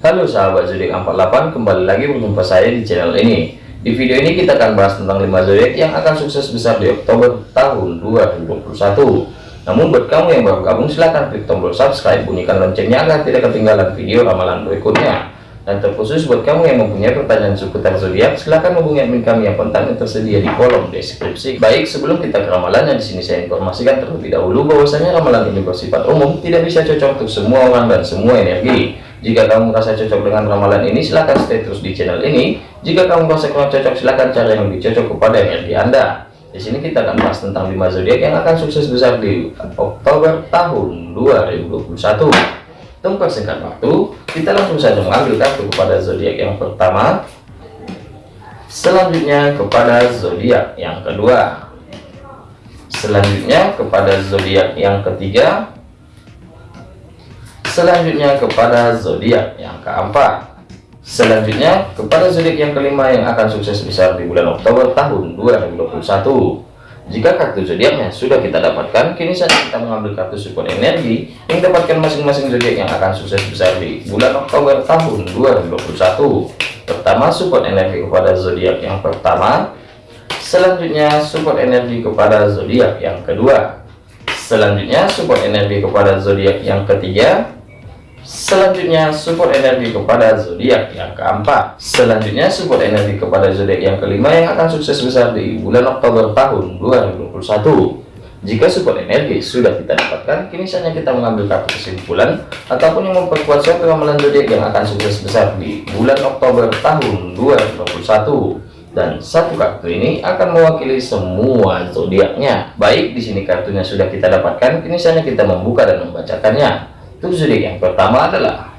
Halo sahabat zodiak 48 kembali lagi berjumpa saya di channel ini. Di video ini kita akan bahas tentang 5 zodiak yang akan sukses besar di Oktober tahun 2021 namun buat kamu yang baru gabung silahkan klik tombol subscribe bunyikan loncengnya agar tidak ketinggalan video ramalan berikutnya. Dan terkhusus buat kamu yang mempunyai pertanyaan seputar zodiak silahkan hubungi admin kami yang kontaknya tersedia di kolom deskripsi. Baik sebelum kita ke ramalannya di sini saya informasikan terlebih dahulu bahwasanya ramalan ini bersifat umum tidak bisa cocok untuk semua orang dan semua energi jika kamu merasa cocok dengan ramalan ini, silahkan stay terus di channel ini. Jika kamu merasa kurang cocok, silahkan cari yang lebih cocok kepada energi Anda. Di sini kita akan bahas tentang 5 zodiak yang akan sukses besar di Oktober tahun 2021. Untuk singkat waktu, kita langsung saja mengambil kartu kepada zodiak yang pertama. Selanjutnya kepada zodiak yang kedua. Selanjutnya kepada zodiak yang ketiga selanjutnya kepada zodiak yang keempat. Selanjutnya kepada zodiak yang kelima yang akan sukses besar di bulan Oktober tahun 2021 jika kartu zodiaknya sudah kita dapatkan kini saja kita mengambil kartu support energi yang dapatkan masing-masing zodiak yang akan sukses besar di bulan Oktober tahun 2021 pertama support energi kepada zodiak yang pertama. Selanjutnya support energi kepada zodiak yang kedua. Selanjutnya support energi kepada zodiak yang ketiga Selanjutnya support energi kepada zodiak yang keempat. Selanjutnya support energi kepada zodiak yang kelima yang akan sukses besar di bulan Oktober tahun 2021. Jika support energi sudah kita dapatkan, kini saatnya kita mengambil kartu kesimpulan ataupun yang memperkuat suatu ramalan zodiak yang akan sukses besar di bulan Oktober tahun 2021 dan satu kartu ini akan mewakili semua zodiaknya. Baik, di sini kartunya sudah kita dapatkan, kini saatnya kita membuka dan membacakannya. Untuk zodiak yang pertama adalah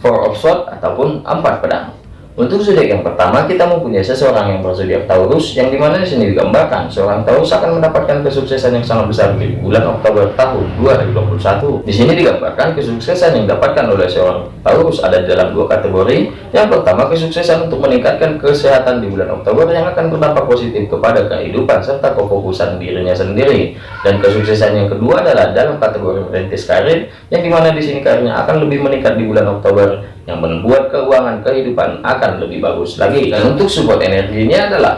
Four of Swords ataupun empat pedang. Untuk zodiak yang pertama, kita mempunyai seseorang yang berzodiak Taurus, yang di mana di sini digambarkan seorang Taurus akan mendapatkan kesuksesan yang sangat besar di bulan Oktober tahun 2021. Di sini digambarkan kesuksesan yang didapatkan oleh seorang Taurus ada dalam dua kategori. Yang pertama, kesuksesan untuk meningkatkan kesehatan di bulan Oktober yang akan berdampak positif kepada kehidupan serta kefokusan dirinya sendiri. Dan kesuksesan yang kedua adalah dalam kategori merintis karir, yang di mana di sini karirnya akan lebih meningkat di bulan Oktober yang membuat keuangan kehidupan akan lebih bagus lagi. Dan untuk support energinya adalah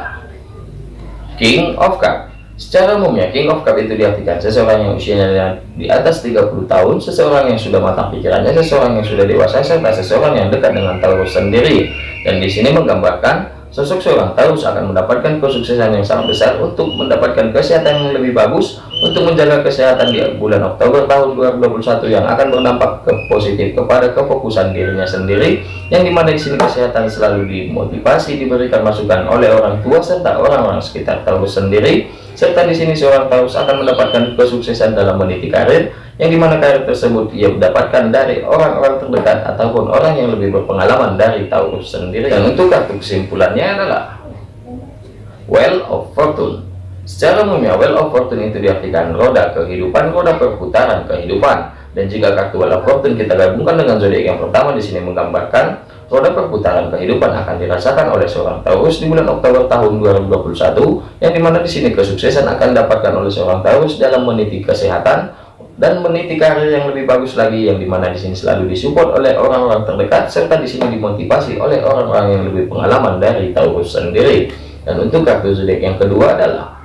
King of Cup. Secara umumnya King of Cup itu diartikan seseorang yang usianya di atas 30 tahun seseorang yang sudah matang pikirannya seseorang yang sudah dewasa serta seseorang yang dekat dengan Taurus sendiri. Dan di sini menggambarkan Sosok seorang Taurus akan mendapatkan kesuksesan yang sangat besar untuk mendapatkan kesehatan yang lebih bagus untuk menjaga kesehatan di bulan Oktober tahun 2021 yang akan berdampak ke positif kepada kefokusan dirinya sendiri yang di mana di sini kesehatan selalu dimotivasi diberikan masukan oleh orang tua serta orang-orang sekitar Taurus sendiri serta di sini seorang Taurus akan mendapatkan kesuksesan dalam meniti karir yang di mana karir tersebut ia mendapatkan dari orang-orang terdekat ataupun orang yang lebih berpengalaman dari Taurus sendiri. Dan untuk kartu kesimpulannya adalah Well of Fortune secara umumnya Well of Fortune itu diartikan roda kehidupan roda perputaran kehidupan. Dan jika kartu Well of Fortune kita gabungkan dengan zodiak yang pertama di sini menggambarkan roda perputaran kehidupan akan dirasakan oleh seorang Taurus di bulan Oktober tahun 2021 yang di mana di sini kesuksesan akan didapatkan oleh seorang Taurus dalam meniti kesehatan dan meniti karir yang lebih bagus lagi yang di mana di sini selalu disupport oleh orang-orang terdekat serta di sini dimotivasi oleh orang-orang yang lebih pengalaman dari Taurus sendiri. Dan untuk kartu zodiak yang kedua adalah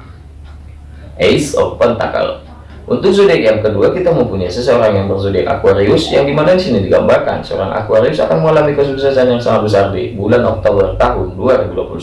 Ace of Pentacle untuk zodiak yang kedua kita mempunyai seseorang yang berzodiak Aquarius yang di mana di sini digambarkan seorang Aquarius akan mengalami kesuksesan yang sangat besar di bulan Oktober tahun 2021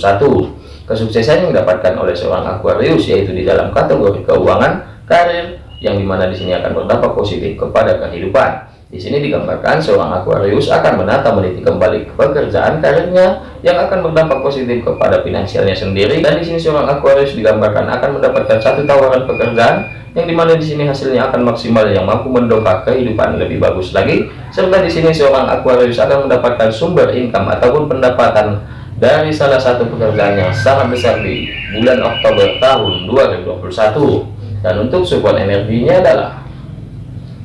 kesuksesan yang didapatkan oleh seorang Aquarius yaitu di dalam kategori keuangan karir yang di mana di sini akan berdampak positif kepada kehidupan. Di sini digambarkan seorang Aquarius akan menata meniti kembali pekerjaan karirnya yang akan berdampak positif kepada finansialnya sendiri. Dan di sini seorang Aquarius digambarkan akan mendapatkan satu tawaran pekerjaan yang di mana di sini hasilnya akan maksimal yang mampu mendongkrak kehidupan lebih bagus lagi. Serta di sini seorang Aquarius akan mendapatkan sumber income ataupun pendapatan dari salah satu pekerjaan yang sangat besar di bulan Oktober tahun 2021 dan untuk support energinya adalah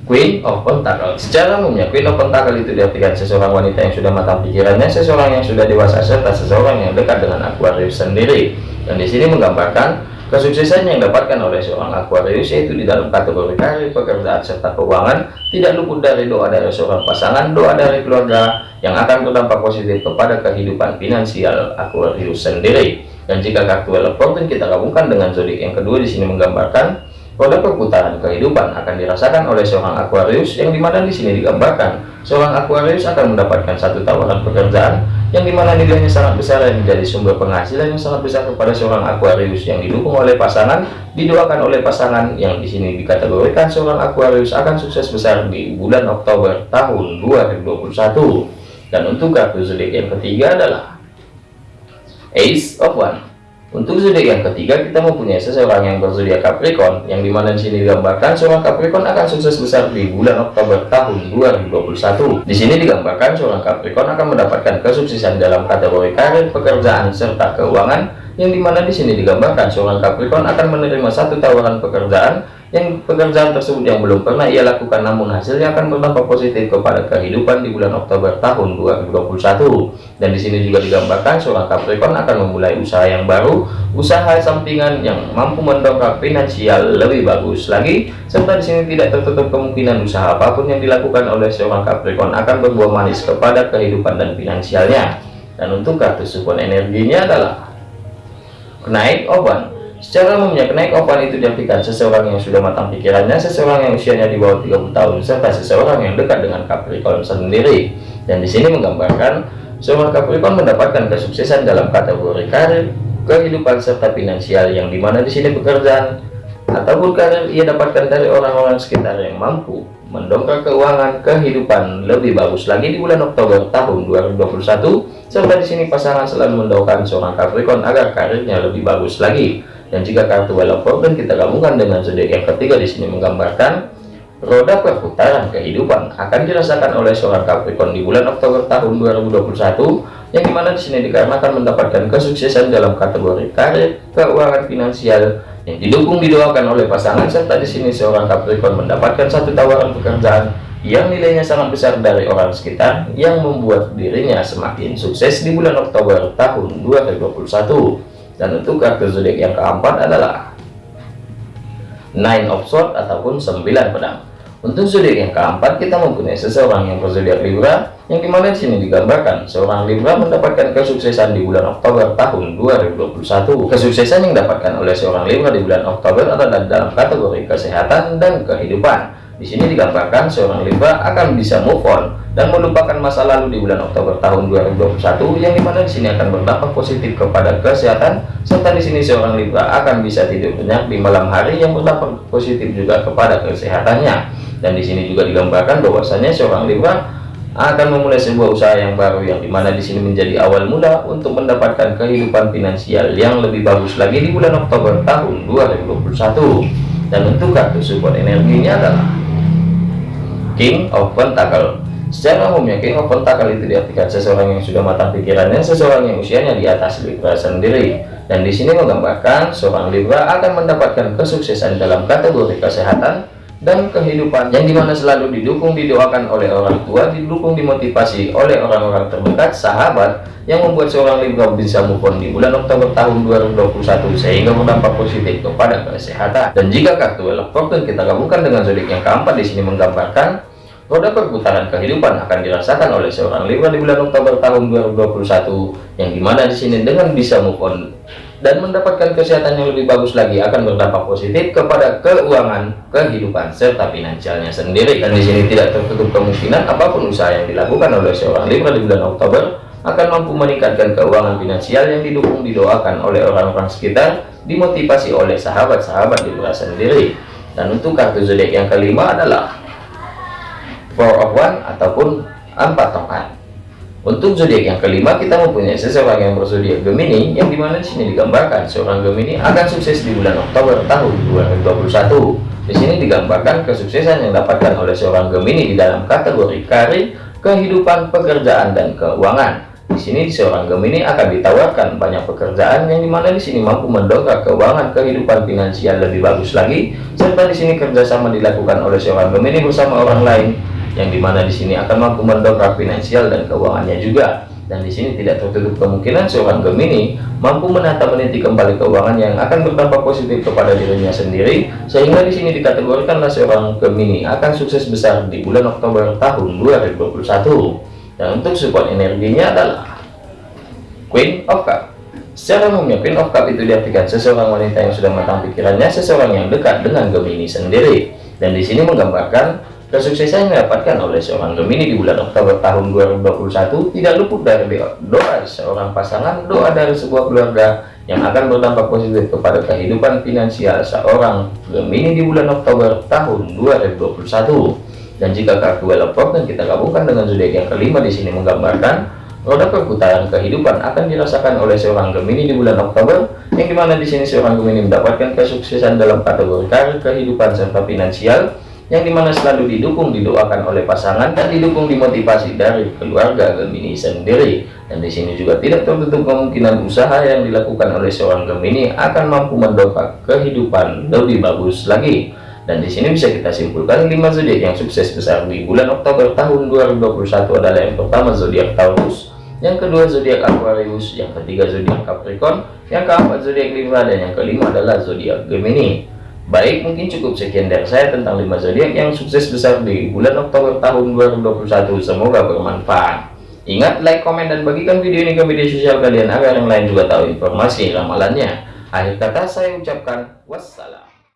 Queen of Pentacle secara umumnya Queen of Pentacle itu diartikan seseorang wanita yang sudah matang pikirannya seseorang yang sudah dewasa serta seseorang yang dekat dengan Aquarius sendiri. Dan di sini menggambarkan Kesuksesan yang didapatkan oleh seorang Aquarius yaitu di dalam kategori karir, pekerjaan, serta keuangan. Tidak luput dari doa dari seorang pasangan, doa dari keluarga yang akan berdampak positif kepada kehidupan finansial Aquarius sendiri. Dan jika kartu Fortune kita gabungkan dengan zodiak yang kedua di sini menggambarkan Roda perputaran kehidupan akan dirasakan oleh seorang Aquarius yang di mana di sini digambarkan seorang Aquarius akan mendapatkan satu tawaran pekerjaan yang di mana nilainya sangat besar dan menjadi sumber penghasilan yang sangat besar kepada seorang Aquarius yang didukung oleh pasangan, didoakan oleh pasangan yang di sini dikategorikan seorang Aquarius akan sukses besar di bulan Oktober tahun 2021. Dan untuk kartu zodiak yang ketiga adalah Ace of One. Untuk zodiak yang ketiga, kita mempunyai seseorang yang berzodiak Capricorn, yang di mana di sini digambarkan seorang Capricorn akan sukses besar di bulan Oktober tahun 2021. Di sini digambarkan seorang Capricorn akan mendapatkan kesuksesan dalam kategori karir, pekerjaan, serta keuangan, yang di mana di sini digambarkan seorang Capricorn akan menerima satu tawaran pekerjaan yang pekerjaan tersebut yang belum pernah ia lakukan namun hasilnya akan berdampak positif kepada kehidupan di bulan Oktober tahun 2021 dan di sini juga digambarkan seorang Capricorn akan memulai usaha yang baru usaha sampingan yang mampu mendongkrak finansial lebih bagus lagi serta di sini tidak tertutup kemungkinan usaha apa pun yang dilakukan oleh seorang Capricorn akan berbuah manis kepada kehidupan dan finansialnya. Dan untuk kartu support energinya adalah kenaik oban Secara umumnya, kenaik opan itu diartikan seseorang yang sudah matang pikirannya, seseorang yang usianya di bawah 30 tahun, serta seseorang yang dekat dengan Capricorn sendiri. Dan di sini menggambarkan seorang Capricorn mendapatkan kesuksesan dalam kategori karir, kehidupan serta finansial yang di mana di sini pekerjaan ataupun karir ia dapatkan dari orang-orang sekitar yang mampu mendongkrak keuangan kehidupan lebih bagus lagi di bulan Oktober tahun 2021 serta di sini pasangan selalu mendoakan seorang Capricorn agar karirnya lebih bagus lagi. Dan jika kartu Wheel of Fortune kita gabungkan dengan zodiak yang ketiga di sini menggambarkan roda perputaran kehidupan akan dirasakan oleh seorang Capricorn di bulan Oktober tahun 2021 yang di mana di sini dikarenakan mendapatkan kesuksesan dalam kategori karir, keuangan finansial yang didukung didoakan oleh pasangan. Serta di sini seorang Capricorn mendapatkan satu tawaran pekerjaan yang nilainya sangat besar dari orang sekitar yang membuat dirinya semakin sukses di bulan Oktober tahun 2021 dan untuk kartu zodiak yang keempat adalah nine of swords ataupun sembilan pedang untuk zodiak yang keempat kita mempunyai seseorang yang berzodiak Libra yang di mana di sini digambarkan. Seorang Libra mendapatkan kesuksesan di bulan Oktober tahun 2021 kesuksesan yang didapatkan oleh seorang Libra di bulan Oktober adalah dalam kategori kesehatan dan kehidupan. Di sini digambarkan seorang Libra akan bisa move on dan melupakan masa lalu di bulan Oktober tahun 2021 yang di mana di sini akan berdampak positif kepada kesehatan serta di sini seorang Libra akan bisa tidur nyenyak di malam hari yang berdampak positif juga kepada kesehatannya dan di sini juga digambarkan bahwasanya seorang Libra akan memulai sebuah usaha yang baru yang di mana di sini menjadi awal mula untuk mendapatkan kehidupan finansial yang lebih bagus lagi di bulan Oktober tahun 2021 dan untuk kartu support energinya adalah King of Pentacle Secara umumnya King of Pentacle itu diartikan seseorang yang sudah matang pikirannya, seseorang yang usianya di atas Libra sendiri. Dan di sini menggambarkan seorang Libra akan mendapatkan kesuksesan dalam kategori kesehatan dan kehidupan yang di mana selalu didukung didoakan oleh orang tua, didukung dimotivasi oleh orang-orang terdekat, sahabat yang membuat seorang Libra bisa move on di bulan Oktober tahun 2021 sehingga berdampak positif kepada kesehatan. Dan jika kartu Wheel Fortune kita gabungkan dengan zodiak yang keempat di sini menggambarkan roda perputaran kehidupan akan dirasakan oleh seorang Libra di bulan Oktober tahun 2021 yang di mana di sini dengan bisa move on dan mendapatkan kesehatan yang lebih bagus lagi akan berdampak positif kepada keuangan, kehidupan serta finansialnya sendiri. Dan di sini tidak tertutup kemungkinan apa pun usaha yang dilakukan oleh seorang Libra di bulan Oktober akan mampu meningkatkan keuangan finansial yang didukung didoakan oleh orang-orang sekitar dimotivasi oleh sahabat-sahabat Libra sendiri dan untuk kartu zodiak yang kelima adalah four of one ataupun empat tongkat untuk zodiak yang kelima kita mempunyai seseorang yang berzodiak Gemini yang di mana di sini digambarkan seorang Gemini akan sukses di bulan Oktober tahun 2021 di sini digambarkan kesuksesan yang dapatkan oleh seorang Gemini di dalam kategori karir kehidupan pekerjaan dan keuangan. Di sini seorang Gemini akan ditawarkan banyak pekerjaan yang di mana di sini mampu mendongkrak keuangan kehidupan finansial lebih bagus lagi, serta di sini kerjasama dilakukan oleh seorang Gemini bersama orang lain yang di mana di sini akan mampu mendongkrak finansial dan keuangannya juga. dan di sini tidak tertutup kemungkinan seorang Gemini mampu menata meniti kembali keuangan yang akan berdampak positif kepada dirinya sendiri sehingga di sini dikategorikanlah seorang Gemini akan sukses besar di bulan Oktober tahun 2021 dan untuk support energinya adalah Queen of Cup. Secara umumnya Queen of Cup itu diartikan seseorang wanita yang sudah matang pikirannya seseorang yang dekat dengan Gemini sendiri. Dan di sini menggambarkan Kesuksesan yang didapatkan oleh seorang Gemini di bulan Oktober tahun 2021 tidak luput dari doa seorang pasangan, doa dari sebuah keluarga yang akan berdampak positif kepada kehidupan finansial seorang Gemini di bulan Oktober tahun 2021. Dan jika kartu Welopop dan kita gabungkan dengan zodiak yang kelima di sini menggambarkan roda perputaran kehidupan akan dirasakan oleh seorang Gemini di bulan Oktober, yang di mana di sini seorang Gemini mendapatkan kesuksesan dalam kategori kehidupan serta finansial yang di mana selalu didukung didoakan oleh pasangan dan didukung dimotivasi dari keluarga Gemini sendiri. Dan di sini juga tidak tertutup kemungkinan usaha yang dilakukan oleh seorang Gemini akan mampu mendongkrak kehidupan lebih bagus lagi. Dan di sini bisa kita simpulkan 5 zodiak yang sukses besar di bulan Oktober tahun 2021 adalah yang pertama zodiak Taurus yang kedua zodiak Aquarius yang ketiga zodiak Capricorn yang keempat zodiak Libra dan yang kelima adalah zodiak Gemini Baik, mungkin cukup sekian dari saya tentang 5 zodiak yang sukses besar di bulan Oktober tahun 2021. Semoga bermanfaat. Ingat, like, komen, dan bagikan video ini ke media sosial kalian agar yang lain juga tahu informasi ramalannya. Akhir kata saya ucapkan wassalam.